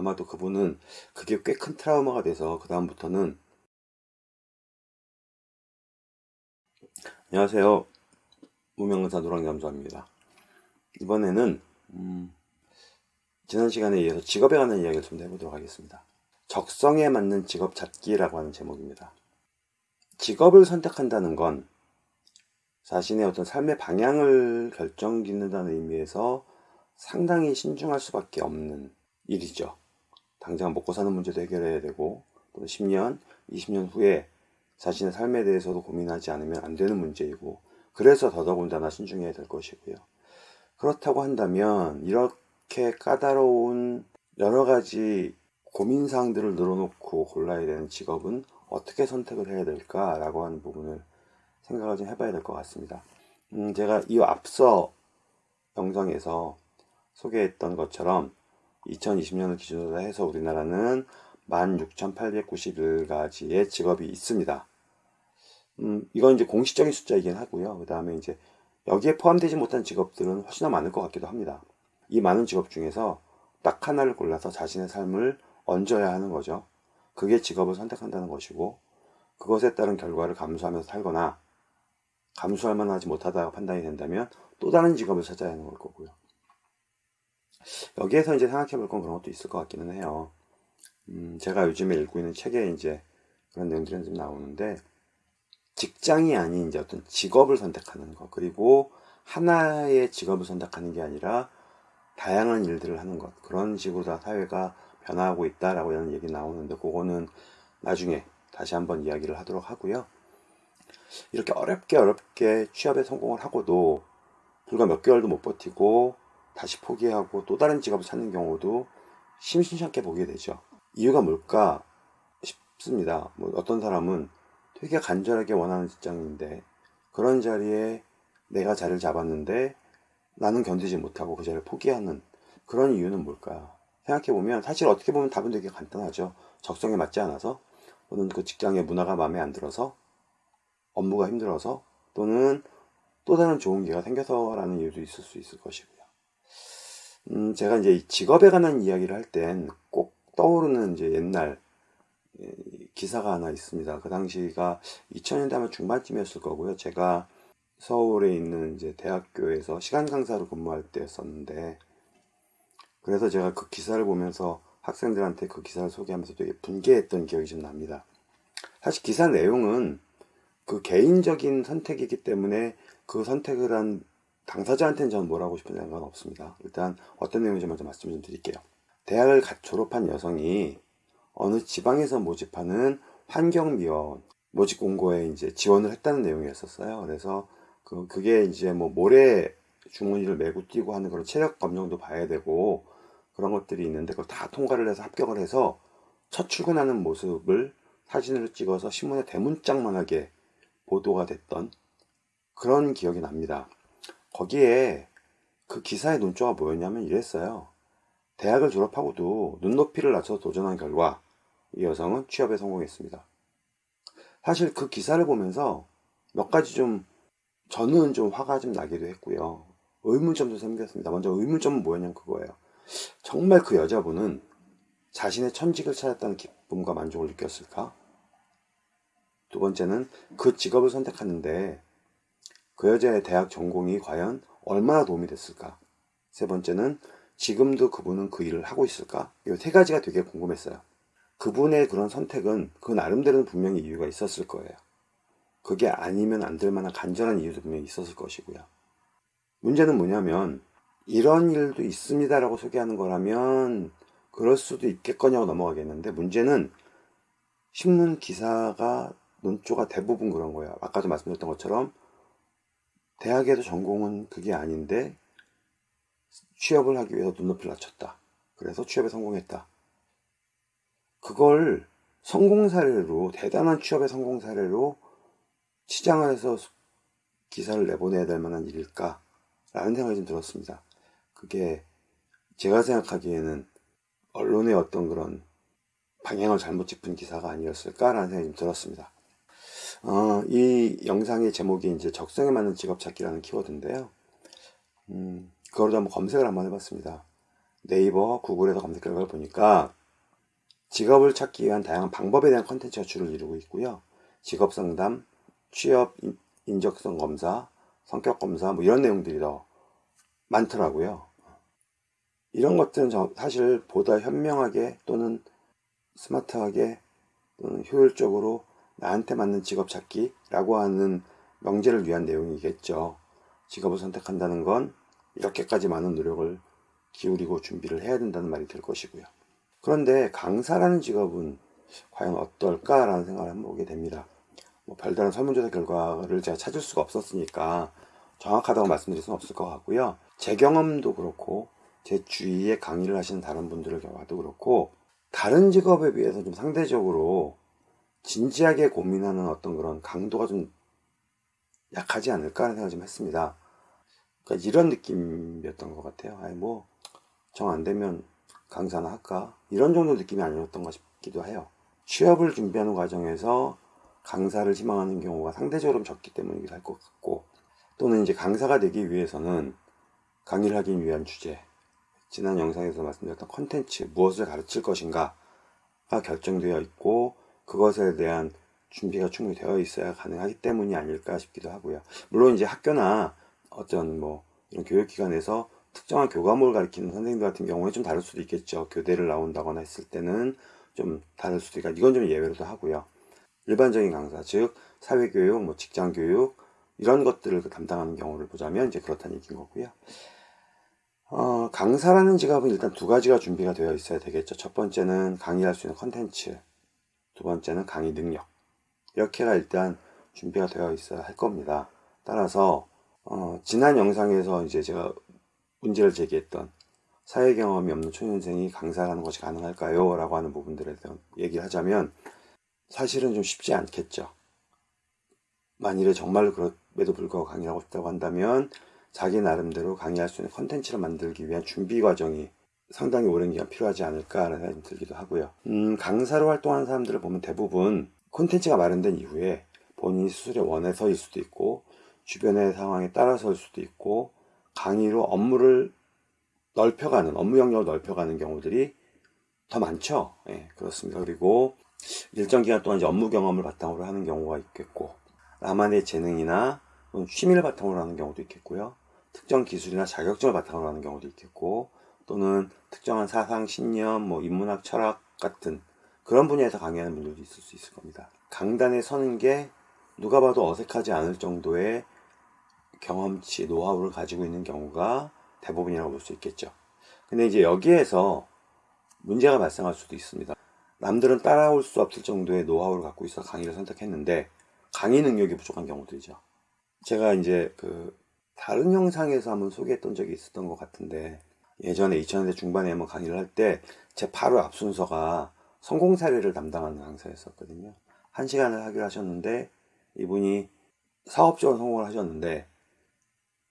아마도 그분은 그게 꽤 큰 트라우마가 돼서 그 다음부터는 안녕하세요. 무명근사 노랑잠수합니다. 이번에는 음, 지난 시간에 이어서 직업에 관한 이야기를 좀 해보도록 하겠습니다. 적성에 맞는 직업 찾기라고 하는 제목입니다. 직업을 선택한다는 건 자신의 어떤 삶의 방향을 결정짓는다는 의미에서 상당히 신중할 수밖에 없는 일이죠. 당장 먹고 사는 문제도 해결해야 되고 또 10년, 20년 후에 자신의 삶에 대해서도 고민하지 않으면 안 되는 문제이고 그래서 더더군다나 신중해야 될 것이고요. 그렇다고 한다면 이렇게 까다로운 여러 가지 고민사항들을 늘어놓고 골라야 되는 직업은 어떻게 선택을 해야 될까라고 하는 부분을 생각을 좀 해봐야 될 것 같습니다. 음, 제가 이 앞서 영상에서 소개했던 것처럼 2020년을 기준으로 해서 우리나라는 16,891가지의 직업이 있습니다. 음, 이건 이제 공식적인 숫자이긴 하고요. 그 다음에 이제 여기에 포함되지 못한 직업들은 훨씬 더 많을 것 같기도 합니다. 이 많은 직업 중에서 딱 하나를 골라서 자신의 삶을 얹어야 하는 거죠. 그게 직업을 선택한다는 것이고 그것에 따른 결과를 감수하면서 살거나 감수할 만하지 못하다고 판단이 된다면 또 다른 직업을 찾아야 하는 걸 거고요. 여기에서 이제 생각해 볼 건 그런 것도 있을 것 같기는 해요. 음, 제가 요즘에 읽고 있는 책에 이제 그런 내용들이 좀 나오는데 직장이 아닌 이제 어떤 직업을 선택하는 것 그리고 하나의 직업을 선택하는 게 아니라 다양한 일들을 하는 것 그런 식으로 다 사회가 변화하고 있다라고 하는 얘기 나오는데 그거는 나중에 다시 한번 이야기를 하도록 하고요. 이렇게 어렵게 어렵게 취업에 성공을 하고도 불과 몇 개월도 못 버티고 다시 포기하고 또 다른 직업을 찾는 경우도 심심찮게 보게 되죠. 이유가 뭘까 싶습니다. 뭐 어떤 사람은 되게 간절하게 원하는 직장인데 그런 자리에 내가 자리를 잡았는데 나는 견디지 못하고 그 자리를 포기하는 그런 이유는 뭘까? 생각해보면 사실 어떻게 보면 답은 되게 간단하죠. 적성에 맞지 않아서 또는 그 직장의 문화가 마음에 안 들어서 업무가 힘들어서 또는 또 다른 좋은 기회가 생겨서라는 이유도 있을 수 있을 것이고요. 음, 제가 이제 직업에 관한 이야기를 할 땐 꼭 떠오르는 이제 옛날 예, 기사가 하나 있습니다. 그 당시가 2000년대 아마 중반쯤이었을 거고요. 제가 서울에 있는 이제 대학교에서 시간 강사로 근무할 때였었는데 그래서 제가 그 기사를 보면서 학생들한테 그 기사를 소개하면서 되게 분개했던 기억이 좀 납니다. 사실 기사 내용은 그 개인적인 선택이기 때문에 그 선택을 한 당사자한테는 저는 뭘 하고 싶은 생각은 없습니다. 일단 어떤 내용인지 먼저 말씀 좀 드릴게요. 대학을 갓 졸업한 여성이 어느 지방에서 모집하는 환경미원 모집 공고에 이제 지원을 했다는 내용이었었어요. 그래서 그, 그게 이제 뭐 모래 주머니를 메고 뛰고 하는 그런 체력 검정도 봐야 되고 그런 것들이 있는데 그걸 다 통과를 해서 합격을 해서 첫 출근하는 모습을 사진으로 찍어서 신문에 대문짝만하게 보도가 됐던 그런 기억이 납니다. 거기에 그 기사의 논조가 뭐였냐면 이랬어요. 대학을 졸업하고도 눈높이를 낮춰서 도전한 결과 이 여성은 취업에 성공했습니다. 사실 그 기사를 보면서 몇 가지 좀 저는 좀 화가 좀 나기도 했고요. 의문점도 생겼습니다. 먼저 의문점은 뭐였냐면 그거예요. 정말 그 여자분은 자신의 천직을 찾았다는 기쁨과 만족을 느꼈을까? 두 번째는 그 직업을 선택하는데 그 여자의 대학 전공이 과연 얼마나 도움이 됐을까? 세 번째는 지금도 그분은 그 일을 하고 있을까? 이 세 가지가 되게 궁금했어요. 그분의 그런 선택은 그 나름대로는 분명히 이유가 있었을 거예요. 그게 아니면 안 될 만한 간절한 이유도 분명히 있었을 것이고요. 문제는 뭐냐면 이런 일도 있습니다라고 소개하는 거라면 그럴 수도 있겠거냐고 넘어가겠는데 문제는 신문 기사가 논조가 대부분 그런 거예요. 아까도 말씀드렸던 것처럼 대학에서 전공은 그게 아닌데 취업을 하기 위해서 눈높이를 낮췄다. 그래서 취업에 성공했다. 그걸 성공 사례로 대단한 취업의 성공 사례로 치장을 해서 기사를 내보내야 될 만한 일일까? 라는 생각이 좀 들었습니다. 그게 제가 생각하기에는 언론의 어떤 그런 방향을 잘못 짚은 기사가 아니었을까라는 생각이 좀 들었습니다. 어, 이 영상의 제목이 이제 적성에 맞는 직업 찾기라는 키워드인데요. 음, 그거로 한번 검색을 한번 해봤습니다. 네이버, 구글에서 검색 결과를 보니까 직업을 찾기 위한 다양한 방법에 대한 컨텐츠가 주를 이루고 있고요. 직업 상담, 취업 인적성 검사, 성격 검사 뭐 이런 내용들이 더 많더라고요. 이런 것들은 사실 보다 현명하게 또는 스마트하게 또는 효율적으로 나한테 맞는 직업 찾기라고 하는 명제를 위한 내용이겠죠. 직업을 선택한다는 건 이렇게까지 많은 노력을 기울이고 준비를 해야 된다는 말이 될 것이고요. 그런데 강사라는 직업은 과연 어떨까라는 생각을 한번 보게 됩니다. 뭐 별다른 설문조사 결과를 제가 찾을 수가 없었으니까 정확하다고 말씀드릴 수는 없을 것 같고요. 제 경험도 그렇고 제 주위에 강의를 하시는 다른 분들의 경우도 그렇고 다른 직업에 비해서 좀 상대적으로 진지하게 고민하는 어떤 그런 강도가 좀 약하지 않을까 하는 생각을 좀 했습니다. 그러니까 이런 느낌이었던 것 같아요. 아니 뭐 정 안 되면 강사나 할까 이런 정도 느낌이 아니었던 것 싶기도 해요. 취업을 준비하는 과정에서 강사를 희망하는 경우가 상대적으로 적기 때문이기도 할 것 같고 또는 이제 강사가 되기 위해서는 강의를 하기 위한 주제 지난 영상에서 말씀드렸던 컨텐츠 무엇을 가르칠 것인가가 결정되어 있고 그것에 대한 준비가 충분히 되어 있어야 가능하기 때문이 아닐까 싶기도 하고요. 물론 이제 학교나 어떤 뭐 이런 교육기관에서 특정한 교과목을 가르치는 선생님들 같은 경우에 좀 다를 수도 있겠죠. 교대를 나온다거나 했을 때는 좀 다를 수도 있고 이건 좀 예외로도 하고요. 일반적인 강사, 즉 사회교육, 뭐 직장교육 이런 것들을 담당하는 경우를 보자면 이제 그렇다는 얘기인 거고요. 어, 강사라는 직업은 일단 두 가지가 준비가 되어 있어야 되겠죠. 첫 번째는 강의할 수 있는 컨텐츠, 두 번째는 강의 능력. 이렇게가 일단 준비가 되어 있어야 할 겁니다. 따라서 어, 지난 영상에서 이제 제가 문제를 제기했던 사회 경험이 없는 초년생이 강사라는 것이 가능할까요? 라고 하는 부분들에 대한 얘기를 하자면 사실은 좀 쉽지 않겠죠. 만일에 정말로 그럼에도 불구하고 강의를 하고 싶다고 한다면 자기 나름대로 강의할 수 있는 컨텐츠를 만들기 위한 준비 과정이 상당히 오랜 기간 필요하지 않을까라는 생각이 들기도 하고요. 음, 강사로 활동하는 사람들을 보면 대부분 콘텐츠가 마련된 이후에 본인이 스스로 원해서일 수도 있고 주변의 상황에 따라서일 수도 있고 강의로 업무를 넓혀가는 업무 영역을 넓혀가는 경우들이 더 많죠. 예, 그렇습니다. 그리고 일정 기간 동안 이제 업무 경험을 바탕으로 하는 경우가 있겠고 나만의 재능이나 취미를 바탕으로 하는 경우도 있겠고요. 특정 기술이나 자격증을 바탕으로 하는 경우도 있겠고 또는 특정한 사상, 신념, 뭐 인문학, 철학 같은 그런 분야에서 강의하는 분들도 있을 수 있을 겁니다. 강단에 서는 게 누가 봐도 어색하지 않을 정도의 경험치, 노하우를 가지고 있는 경우가 대부분이라고 볼 수 있겠죠. 근데 이제 여기에서 문제가 발생할 수도 있습니다. 남들은 따라올 수 없을 정도의 노하우를 갖고 있어 강의를 선택했는데 강의 능력이 부족한 경우들이죠. 제가 이제 그 다른 영상에서 한번 소개했던 적이 있었던 것 같은데 예전에 2000년대 중반에 한번 강의를 할 때 제 바로 앞 순서가 성공 사례를 담당하는 강사였었거든요. 한 시간을 하기로 하셨는데 이분이 사업적으로 성공을 하셨는데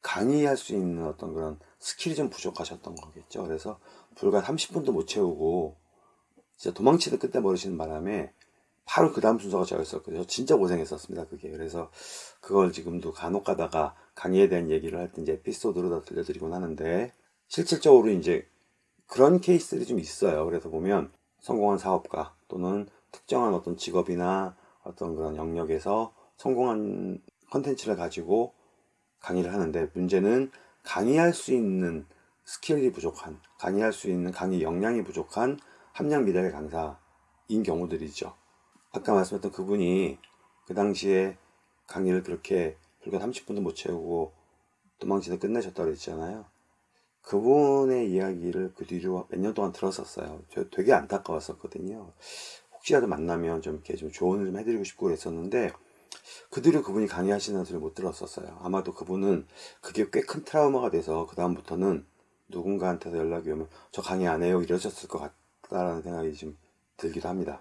강의할 수 있는 어떤 그런 스킬이 좀 부족하셨던 거겠죠. 그래서 불과 30분도 못 채우고 진짜 도망치듯 끝내 버리시는 바람에 바로 그 다음 순서가 저였었거든요. 진짜 고생했었습니다. 그게. 그래서 그걸 지금도 간혹 가다가 강의에 대한 얘기를 할 때 이제 에피소드로 다 들려드리곤 하는데 실질적으로 이제 그런 케이스들이 좀 있어요. 그래서 보면 성공한 사업가 또는 특정한 어떤 직업이나 어떤 그런 영역에서 성공한 컨텐츠를 가지고 강의를 하는데 문제는 강의할 수 있는 스킬이 부족한 강의할 수 있는 강의 역량이 부족한 함량 미달의 강사인 경우들이죠. 아까 말씀했던 그분이 그 당시에 강의를 그렇게 불과 30분도 못 채우고 도망치듯 끝내셨다고 그랬잖아요. 그분의 이야기를 그 뒤로 몇 년 동안 들었었어요. 저 되게 안타까웠었거든요. 혹시라도 만나면 좀 이렇게 좀 조언을 좀 해드리고 싶고 그랬었는데 그 뒤로 그분이 강의하시는 소리를 못 들었었어요. 아마도 그분은 그게 꽤 큰 트라우마가 돼서 그 다음부터는 누군가한테서 연락이 오면 저 강의 안 해요 이러셨을 것 같다라는 생각이 좀 들기도 합니다.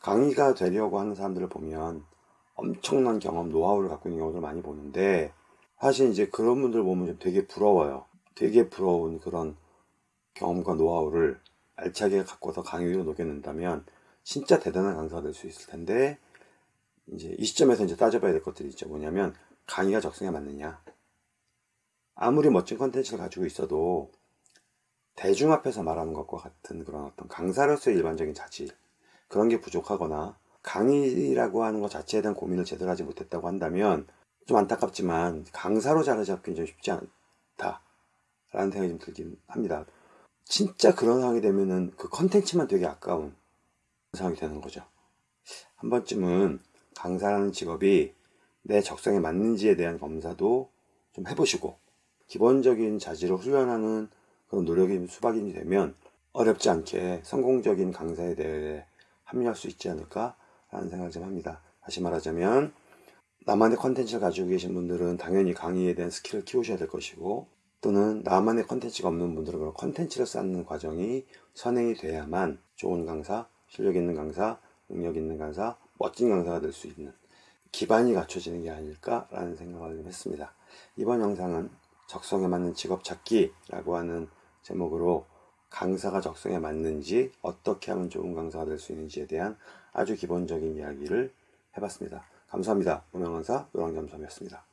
강의가 되려고 하는 사람들을 보면 엄청난 경험, 노하우를 갖고 있는 경우를 많이 보는데 사실 이제 그런 분들 보면 좀 되게 부러워요. 되게 부러운 그런 경험과 노하우를 알차게 갖고서 강의 로 녹여낸다면 진짜 대단한 강사가 될 수 있을 텐데 이제 이 시점에서 이제 따져봐야 될 것들이 있죠. 뭐냐면 강의가 적성에 맞느냐. 아무리 멋진 컨텐츠를 가지고 있어도 대중 앞에서 말하는 것과 같은 그런 어떤 강사로서의 일반적인 자질 그런 게 부족하거나 강의라고 하는 것 자체에 대한 고민을 제대로 하지 못했다고 한다면 좀 안타깝지만 강사로 자리 잡기는 좀 쉽지 않다 라는 생각이 좀 들긴 합니다. 진짜 그런 상황이 되면은 그 컨텐츠만 되게 아까운 상황이 되는 거죠. 한 번쯤은 강사라는 직업이 내 적성에 맞는지에 대한 검사도 좀 해보시고 기본적인 자질을 훈련하는 그런 노력이 수반이 되면 어렵지 않게 성공적인 강사의 대열에 합류할 수 있지 않을까 라는 생각을 좀 합니다. 다시 말하자면 나만의 컨텐츠를 가지고 계신 분들은 당연히 강의에 대한 스킬을 키우셔야 될 것이고 또는 나만의 컨텐츠가 없는 분들은 그런 컨텐츠를 쌓는 과정이 선행이 돼야만 좋은 강사, 실력 있는 강사, 능력 있는 강사, 멋진 강사가 될 수 있는 기반이 갖춰지는 게 아닐까라는 생각을 좀 했습니다. 이번 영상은 적성에 맞는 직업 찾기라고 하는 제목으로 강사가 적성에 맞는지 어떻게 하면 좋은 강사가 될 수 있는지에 대한 아주 기본적인 이야기를 해봤습니다. 감사합니다. 무명강사 노랑잠수함이었습니다.